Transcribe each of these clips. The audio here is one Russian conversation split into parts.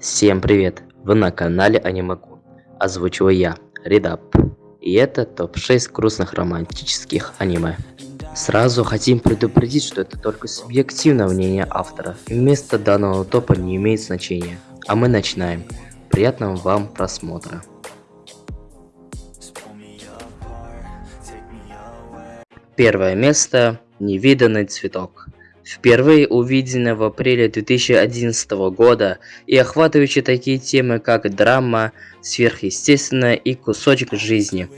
Всем привет! Вы на канале Анимакун. Озвучиваю я, Редап. И это топ-6 грустных романтических аниме. Сразу хотим предупредить, что это только субъективное мнение автора. Место данного топа не имеет значения. А мы начинаем. Приятного вам просмотра. Первое место. Невиданный цветок впервые увиденная в апреле 2011 года и охватывающая такие темы, как драма, сверхъестественное и кусочек жизни.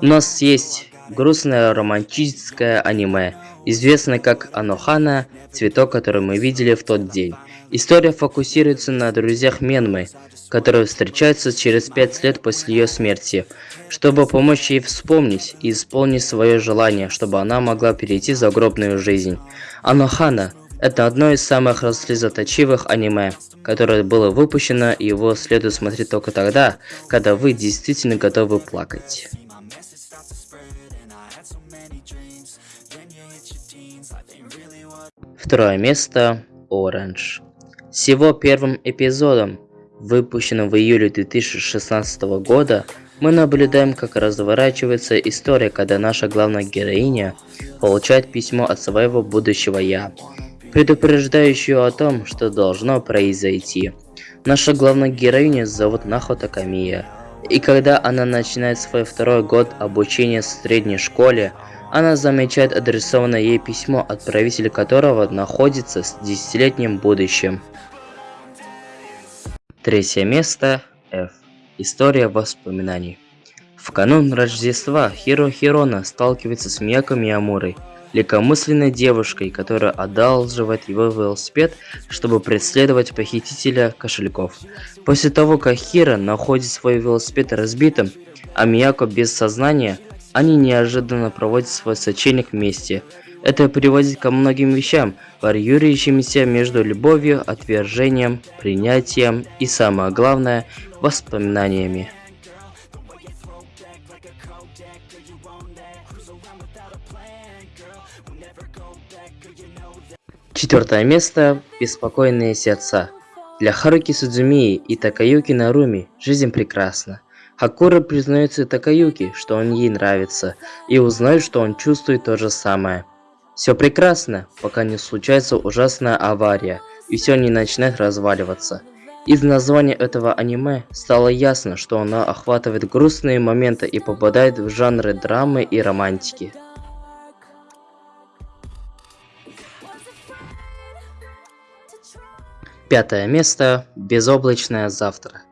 У нас есть грустное романтическое аниме, известное как Анохана, цветок, который мы видели в тот день. История фокусируется на друзьях Менмы, которые встречаются через пять лет после ее смерти, чтобы помочь ей вспомнить и исполнить свое желание, чтобы она могла перейти в загробную жизнь. Анохана – это одно из самых слезоточивых аниме, которое было выпущено, и его следует смотреть только тогда, когда вы действительно готовы плакать. Второе место – Orange. Всего первым эпизодом, выпущенным в июле 2016 года, мы наблюдаем, как разворачивается история, когда наша главная героиня получает письмо от своего будущего «я», предупреждающее о том, что должно произойти. Наша главная героиня зовут Нахота Камия, и когда она начинает свой второй год обучения в средней школе, она замечает адресованное ей письмо, отправитель которого находится с десятилетним будущим. Третье место F. История воспоминаний. В канун Рождества Хиро Хирона сталкивается с Мияко Миямурой, легкомысленной девушкой, которая одалживает его велосипед, чтобы преследовать похитителя кошельков. После того, как Хиро находит свой велосипед разбитым, а Мияко без сознания, они неожиданно проводят свой сочельник вместе. Это приводит ко многим вещам, варьирующимся между любовью, отвержением, принятием и, самое главное, воспоминаниями. Четвертое место – беспокойные сердца. Для Харуки Судзумии и Такаюки Наруми жизнь прекрасна. Хакура признается Такаюки, что он ей нравится, и узнает, что он чувствует то же самое. Все прекрасно, пока не случается ужасная авария, и все не начинает разваливаться. Из названия этого аниме стало ясно, что оно охватывает грустные моменты и попадает в жанры драмы и романтики. Пятое место. Безоблачное завтра.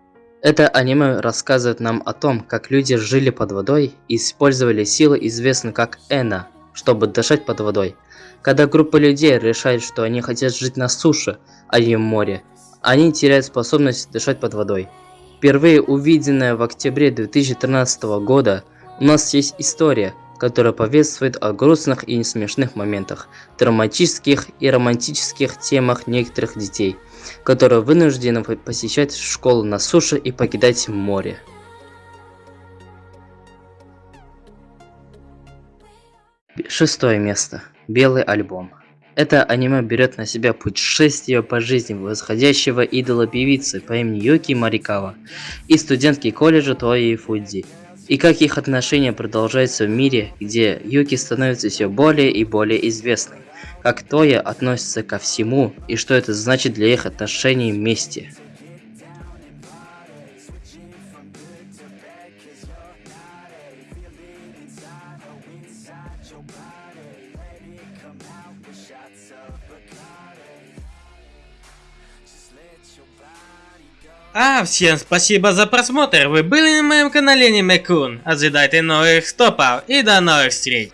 Это аниме рассказывает нам о том, как люди жили под водой и использовали силы, известные как Эна, чтобы дышать под водой. Когда группа людей решает, что они хотят жить на суше, а не в море, они теряют способность дышать под водой. Впервые увиденная в октябре 2013 года, у нас есть история, которая повествует о грустных и смешных моментах, драматических и романтических темах некоторых детей, которые вынуждены посещать школу на суше и покидать море. Шестое место. Белый альбом. Это аниме берет на себя путешествие по жизни восходящего идола певицы по имени Юки Марикава и студентки колледжа Тои Фудзи. И как их отношения продолжаются в мире, где Юки становится все более и более известной, как Тоя относится ко всему и что это значит для их отношений вместе. А, всем спасибо за просмотр, вы были на моем канале Немекун. Ожидайте новых стопов и до новых встреч.